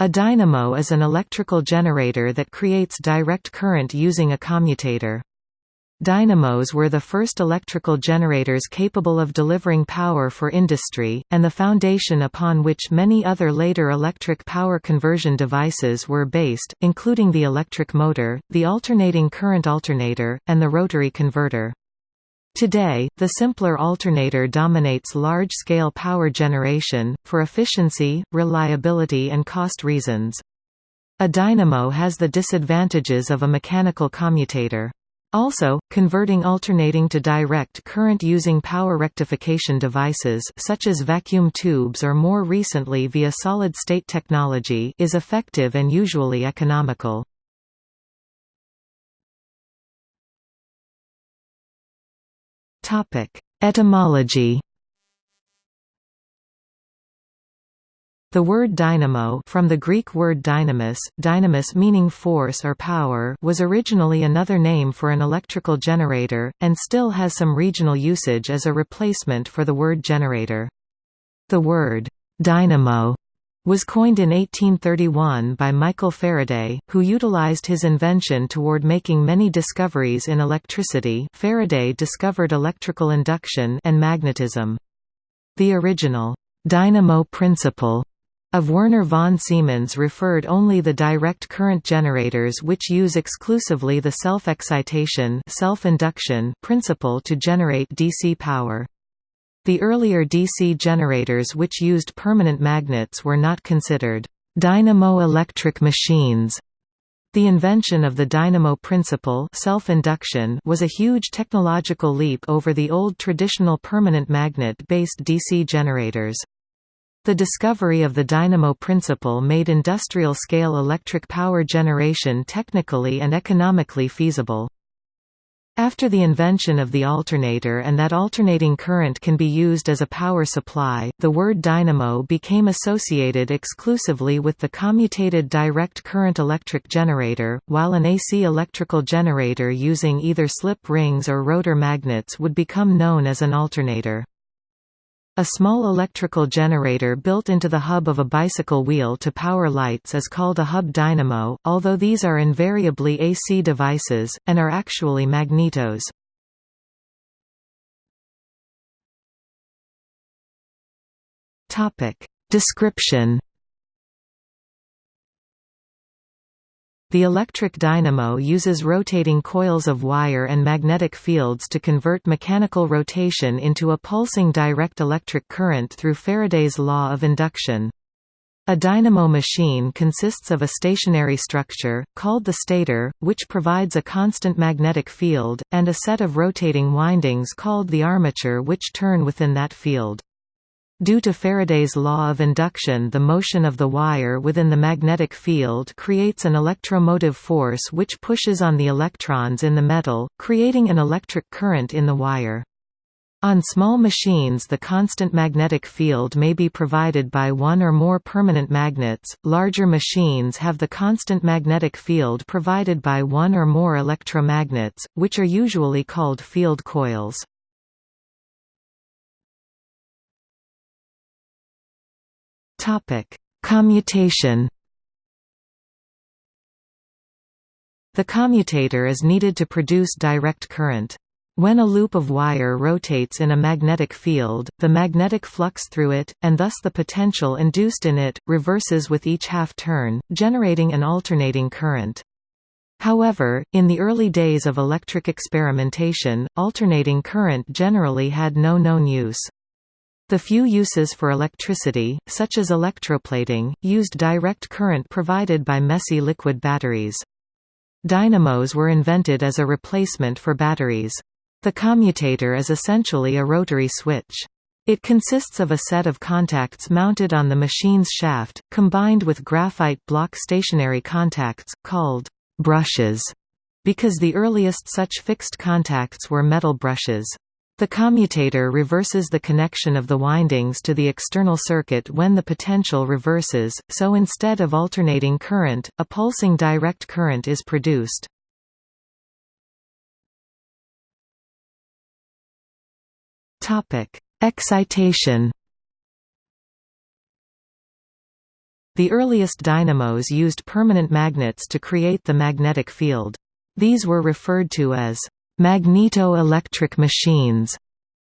A dynamo is an electrical generator that creates direct current using a commutator. Dynamos were the first electrical generators capable of delivering power for industry, and the foundation upon which many other later electric power conversion devices were based, including the electric motor, the alternating current alternator, and the rotary converter. Today, the simpler alternator dominates large-scale power generation, for efficiency, reliability and cost reasons. A dynamo has the disadvantages of a mechanical commutator. Also, converting alternating to direct current using power rectification devices such as vacuum tubes or more recently via solid-state technology is effective and usually economical. Etymology The word dynamo from the Greek word dynamis, dynamis meaning force or power was originally another name for an electrical generator, and still has some regional usage as a replacement for the word generator. The word «dynamo» was coined in 1831 by Michael Faraday, who utilized his invention toward making many discoveries in electricity Faraday discovered electrical induction and magnetism. The original «dynamo principle» Of Werner von Siemens referred only the direct current generators which use exclusively the self-excitation self-induction principle to generate DC power. The earlier DC generators which used permanent magnets were not considered dynamo-electric machines. The invention of the dynamo principle self-induction was a huge technological leap over the old traditional permanent magnet-based DC generators. The discovery of the dynamo principle made industrial-scale electric power generation technically and economically feasible. After the invention of the alternator and that alternating current can be used as a power supply, the word dynamo became associated exclusively with the commutated direct current electric generator, while an AC electrical generator using either slip rings or rotor magnets would become known as an alternator. A small electrical generator built into the hub of a bicycle wheel to power lights is called a hub dynamo, although these are invariably AC devices, and are actually magnetos. Description The electric dynamo uses rotating coils of wire and magnetic fields to convert mechanical rotation into a pulsing direct electric current through Faraday's law of induction. A dynamo machine consists of a stationary structure, called the stator, which provides a constant magnetic field, and a set of rotating windings called the armature which turn within that field. Due to Faraday's law of induction the motion of the wire within the magnetic field creates an electromotive force which pushes on the electrons in the metal, creating an electric current in the wire. On small machines the constant magnetic field may be provided by one or more permanent magnets, larger machines have the constant magnetic field provided by one or more electromagnets, which are usually called field coils. Topic: Commutation. The commutator is needed to produce direct current. When a loop of wire rotates in a magnetic field, the magnetic flux through it, and thus the potential induced in it, reverses with each half-turn, generating an alternating current. However, in the early days of electric experimentation, alternating current generally had no known use. The few uses for electricity, such as electroplating, used direct current provided by messy liquid batteries. Dynamos were invented as a replacement for batteries. The commutator is essentially a rotary switch. It consists of a set of contacts mounted on the machine's shaft, combined with graphite block stationary contacts, called brushes, because the earliest such fixed contacts were metal brushes. The commutator reverses the connection of the windings to the external circuit when the potential reverses, so instead of alternating current, a pulsing direct current is produced. Excitation The earliest dynamos used permanent magnets to create the magnetic field. These were referred to as magneto-electric machines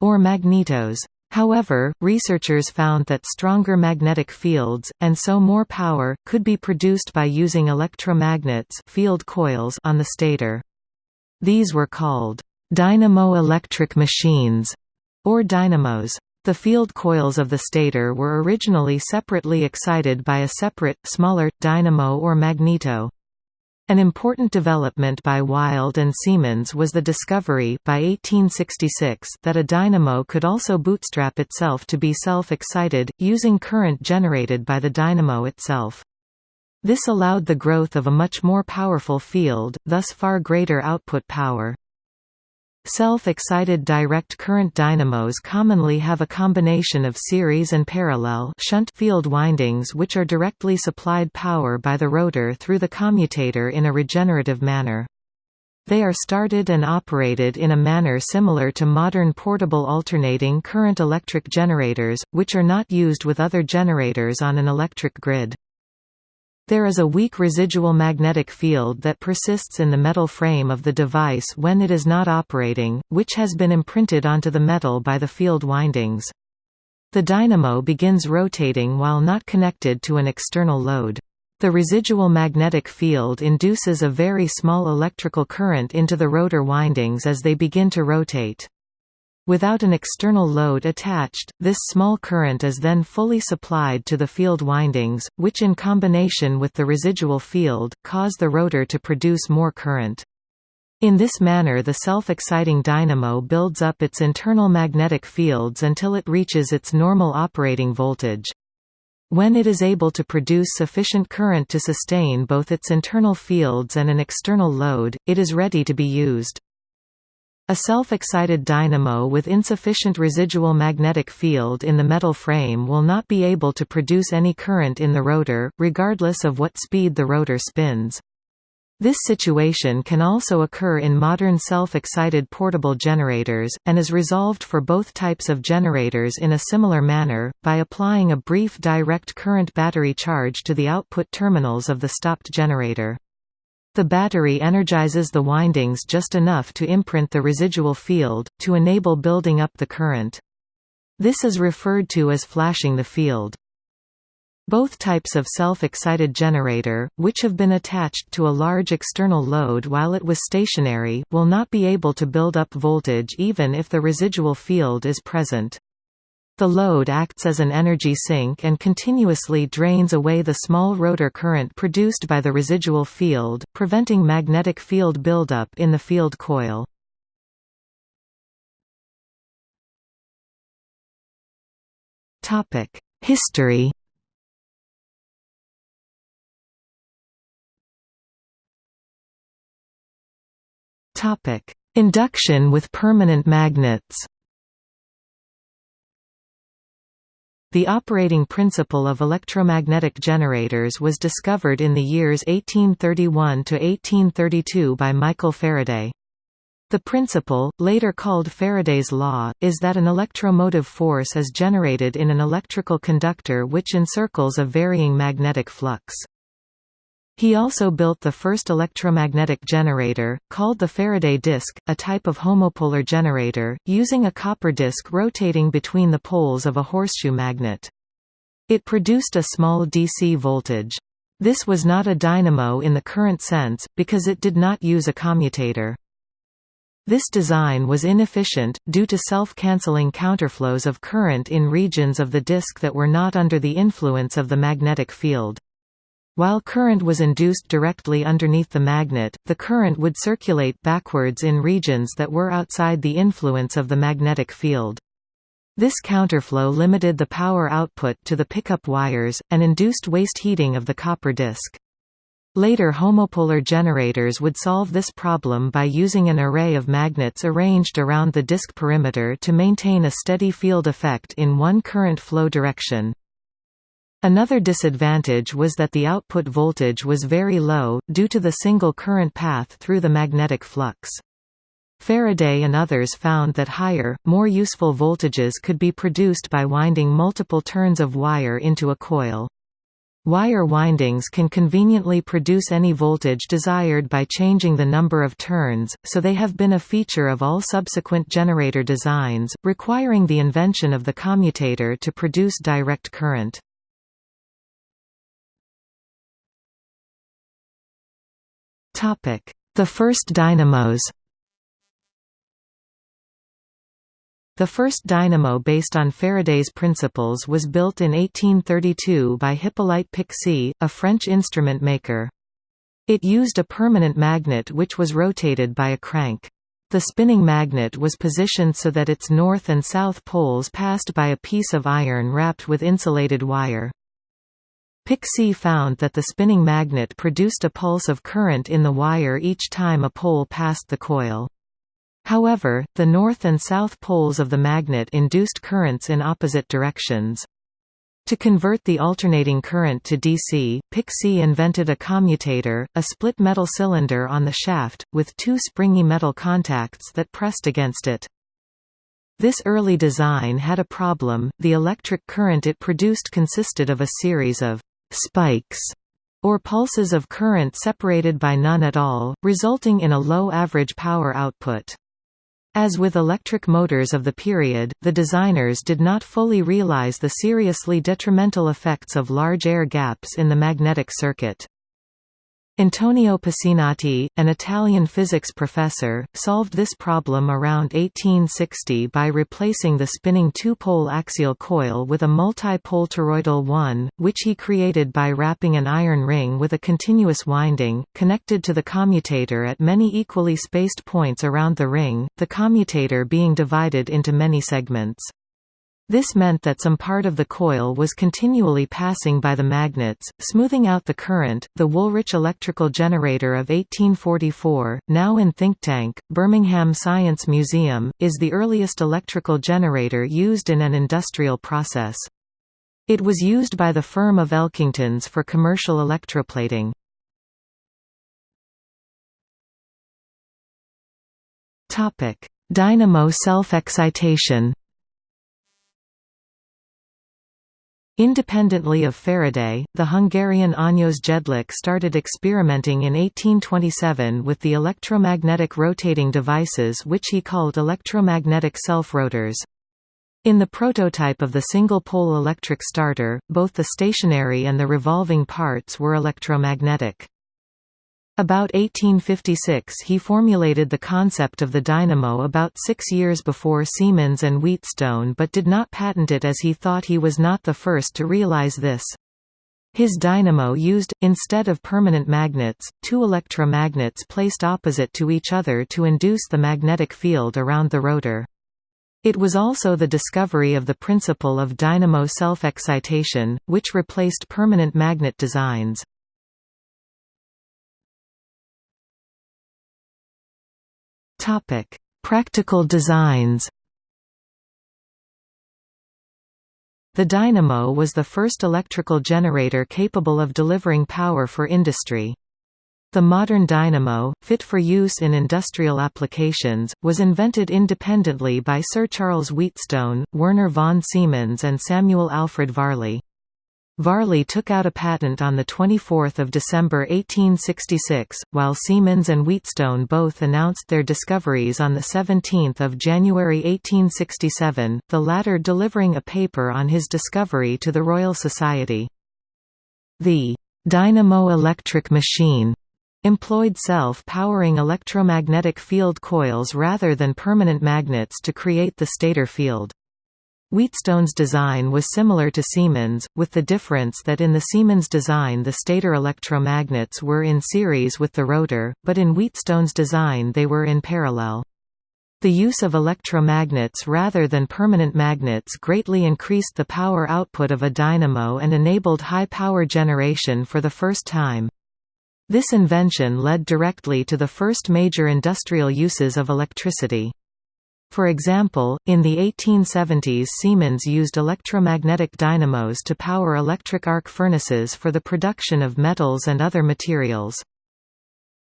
or magnetos. However, researchers found that stronger magnetic fields, and so more power, could be produced by using electromagnets field coils on the stator. These were called dynamo-electric machines, or dynamos. The field coils of the stator were originally separately excited by a separate, smaller, dynamo or magneto. An important development by Wilde and Siemens was the discovery by 1866 that a dynamo could also bootstrap itself to be self-excited, using current generated by the dynamo itself. This allowed the growth of a much more powerful field, thus far greater output power. Self-excited direct current dynamos commonly have a combination of series and parallel shunt field windings which are directly supplied power by the rotor through the commutator in a regenerative manner. They are started and operated in a manner similar to modern portable alternating current electric generators, which are not used with other generators on an electric grid. There is a weak residual magnetic field that persists in the metal frame of the device when it is not operating, which has been imprinted onto the metal by the field windings. The dynamo begins rotating while not connected to an external load. The residual magnetic field induces a very small electrical current into the rotor windings as they begin to rotate. Without an external load attached, this small current is then fully supplied to the field windings, which in combination with the residual field, cause the rotor to produce more current. In this manner the self-exciting dynamo builds up its internal magnetic fields until it reaches its normal operating voltage. When it is able to produce sufficient current to sustain both its internal fields and an external load, it is ready to be used. A self-excited dynamo with insufficient residual magnetic field in the metal frame will not be able to produce any current in the rotor, regardless of what speed the rotor spins. This situation can also occur in modern self-excited portable generators, and is resolved for both types of generators in a similar manner, by applying a brief direct current battery charge to the output terminals of the stopped generator. The battery energizes the windings just enough to imprint the residual field, to enable building up the current. This is referred to as flashing the field. Both types of self-excited generator, which have been attached to a large external load while it was stationary, will not be able to build up voltage even if the residual field is present. The load acts as an energy sink and continuously drains away the small rotor current produced by the residual field, preventing magnetic field buildup in the field coil. History Induction with permanent magnets The operating principle of electromagnetic generators was discovered in the years 1831–1832 by Michael Faraday. The principle, later called Faraday's law, is that an electromotive force is generated in an electrical conductor which encircles a varying magnetic flux. He also built the first electromagnetic generator, called the Faraday disk, a type of homopolar generator, using a copper disk rotating between the poles of a horseshoe magnet. It produced a small DC voltage. This was not a dynamo in the current sense, because it did not use a commutator. This design was inefficient, due to self-canceling counterflows of current in regions of the disk that were not under the influence of the magnetic field. While current was induced directly underneath the magnet, the current would circulate backwards in regions that were outside the influence of the magnetic field. This counterflow limited the power output to the pickup wires, and induced waste heating of the copper disc. Later homopolar generators would solve this problem by using an array of magnets arranged around the disk perimeter to maintain a steady field effect in one current flow direction. Another disadvantage was that the output voltage was very low, due to the single current path through the magnetic flux. Faraday and others found that higher, more useful voltages could be produced by winding multiple turns of wire into a coil. Wire windings can conveniently produce any voltage desired by changing the number of turns, so they have been a feature of all subsequent generator designs, requiring the invention of the commutator to produce direct current. The first dynamos The first dynamo based on Faraday's principles was built in 1832 by Hippolyte Pixii, a French instrument maker. It used a permanent magnet which was rotated by a crank. The spinning magnet was positioned so that its north and south poles passed by a piece of iron wrapped with insulated wire. Pixii found that the spinning magnet produced a pulse of current in the wire each time a pole passed the coil. However, the north and south poles of the magnet induced currents in opposite directions. To convert the alternating current to DC, Pixii invented a commutator, a split metal cylinder on the shaft, with two springy metal contacts that pressed against it. This early design had a problem, the electric current it produced consisted of a series of «spikes» or pulses of current separated by none at all, resulting in a low average power output. As with electric motors of the period, the designers did not fully realize the seriously detrimental effects of large air gaps in the magnetic circuit. Antonio Pacinotti, an Italian physics professor, solved this problem around 1860 by replacing the spinning two-pole axial coil with a multi-pole toroidal one, which he created by wrapping an iron ring with a continuous winding, connected to the commutator at many equally spaced points around the ring, the commutator being divided into many segments. This meant that some part of the coil was continually passing by the magnets, smoothing out the current. The Woolrich electrical generator of 1844, now in Thinktank, Birmingham Science Museum, is the earliest electrical generator used in an industrial process. It was used by the firm of Elkingtons for commercial electroplating. Dynamo self-excitation Independently of Faraday, the Hungarian Ányos Jedlik started experimenting in 1827 with the electromagnetic rotating devices which he called electromagnetic self-rotors. In the prototype of the single-pole electric starter, both the stationary and the revolving parts were electromagnetic. About 1856 he formulated the concept of the dynamo about six years before Siemens and Wheatstone but did not patent it as he thought he was not the first to realize this. His dynamo used, instead of permanent magnets, two electromagnets placed opposite to each other to induce the magnetic field around the rotor. It was also the discovery of the principle of dynamo self-excitation, which replaced permanent magnet designs. Topic: Practical designs. The dynamo was the first electrical generator capable of delivering power for industry. The modern dynamo, fit for use in industrial applications, was invented independently by Sir Charles Wheatstone, Werner von Siemens and Samuel Alfred Varley. Varley took out a patent on 24 December 1866, while Siemens and Wheatstone both announced their discoveries on 17 January 1867, the latter delivering a paper on his discovery to the Royal Society. The «dynamo electric machine» employed self-powering electromagnetic field coils rather than permanent magnets to create the stator field. Wheatstone's design was similar to Siemens, with the difference that in the Siemens design the stator electromagnets were in series with the rotor, but in Wheatstone's design they were in parallel. The use of electromagnets rather than permanent magnets greatly increased the power output of a dynamo and enabled high power generation for the first time. This invention led directly to the first major industrial uses of electricity. For example, in the 1870s Siemens used electromagnetic dynamos to power electric arc furnaces for the production of metals and other materials.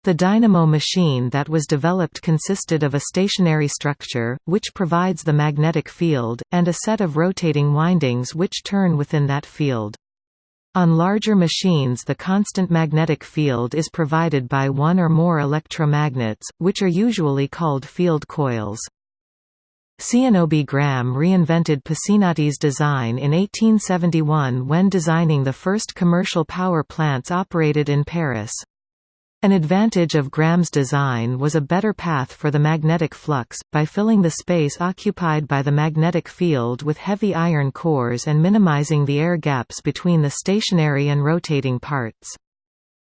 The dynamo machine that was developed consisted of a stationary structure, which provides the magnetic field, and a set of rotating windings which turn within that field. On larger machines the constant magnetic field is provided by one or more electromagnets, which are usually called field coils. Zénobe Gramme reinvented Pacinotti's design in 1871 when designing the first commercial power plants operated in Paris. An advantage of Gramme's design was a better path for the magnetic flux, by filling the space occupied by the magnetic field with heavy iron cores and minimizing the air gaps between the stationary and rotating parts.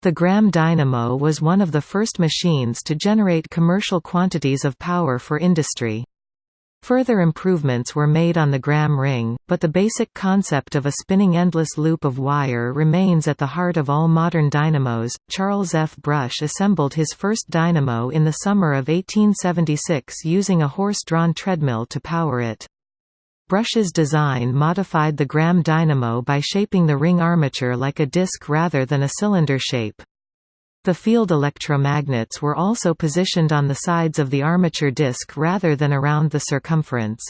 The Gramme dynamo was one of the first machines to generate commercial quantities of power for industry. Further improvements were made on the Gramme ring, but the basic concept of a spinning endless loop of wire remains at the heart of all modern dynamos. Charles F. Brush assembled his first dynamo in the summer of 1876 using a horse-drawn treadmill to power it. Brush's design modified the Gramme dynamo by shaping the ring armature like a disc rather than a cylinder shape. The field electromagnets were also positioned on the sides of the armature disc rather than around the circumference.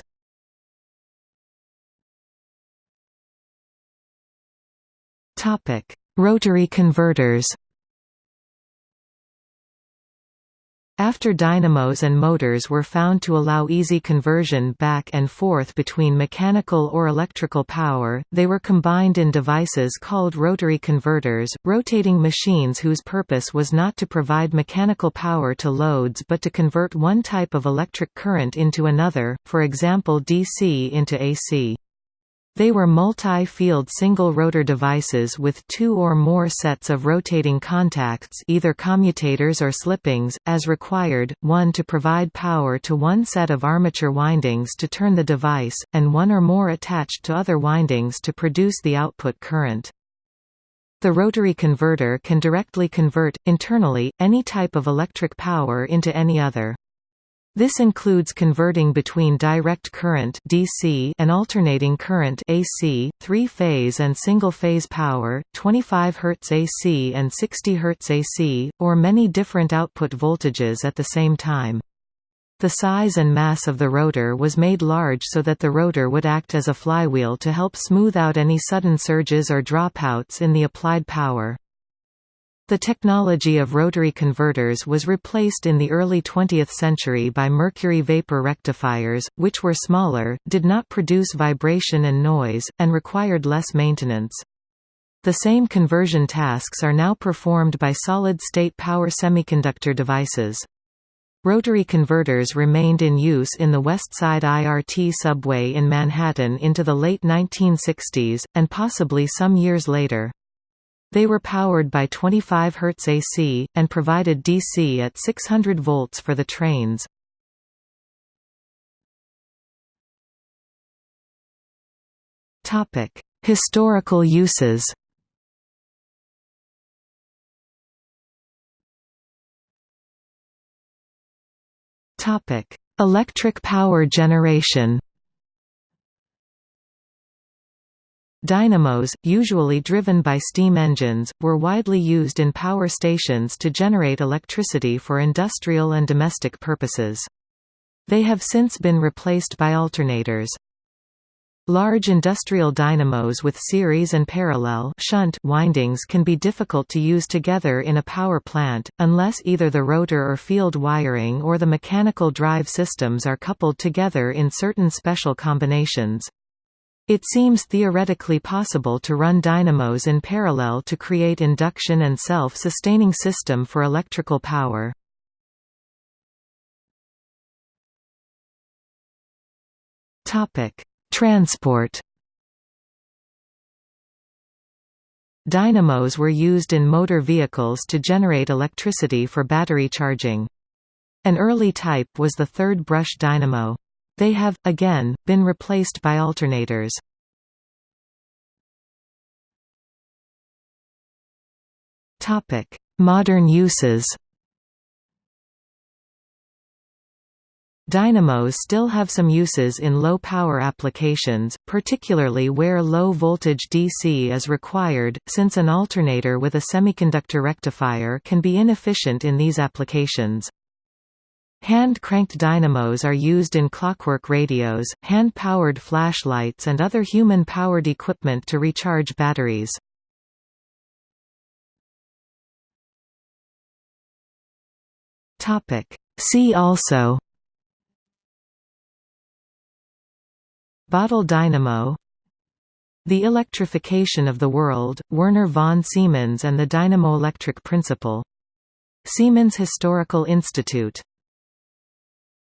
Rotary converters After dynamos and motors were found to allow easy conversion back and forth between mechanical or electrical power, they were combined in devices called rotary converters, rotating machines whose purpose was not to provide mechanical power to loads but to convert one type of electric current into another, for example DC into AC. They were multi-field single-rotor devices with two or more sets of rotating contacts either commutators or slip rings, as required, one to provide power to one set of armature windings to turn the device, and one or more attached to other windings to produce the output current. The rotary converter can directly convert, internally, any type of electric power into any other. This includes converting between direct current DC and alternating current AC, three-phase and single-phase power, 25 Hz AC and 60 Hz AC, or many different output voltages at the same time. The size and mass of the rotor was made large so that the rotor would act as a flywheel to help smooth out any sudden surges or dropouts in the applied power. The technology of rotary converters was replaced in the early 20th century by mercury vapor rectifiers, which were smaller, did not produce vibration and noise, and required less maintenance. The same conversion tasks are now performed by solid-state power semiconductor devices. Rotary converters remained in use in the West Side IRT subway in Manhattan into the late 1960s, and possibly some years later. They were powered by 25 Hz AC, and provided DC at 600 volts for the trains. Historical uses Electric power generation Dynamos, usually driven by steam engines, were widely used in power stations to generate electricity for industrial and domestic purposes. They have since been replaced by alternators. Large industrial dynamos with series and parallel shunt windings can be difficult to use together in a power plant, unless either the rotor or field wiring or the mechanical drive systems are coupled together in certain special combinations. It seems theoretically possible to run dynamos in parallel to create induction and self-sustaining system for electrical power. Transport Dynamos were used in motor vehicles to generate electricity for battery charging. An early type was the third brush dynamo. They have, again, been replaced by alternators. Modern uses Dynamos still have some uses in low-power applications, particularly where low-voltage DC is required, since an alternator with a semiconductor rectifier can be inefficient in these applications. Hand-cranked dynamos are used in clockwork radios, hand-powered flashlights and other human-powered equipment to recharge batteries. See also Bottle dynamo The electrification of the world, Werner von Siemens and the dynamoelectric principle. Siemens Historical Institute.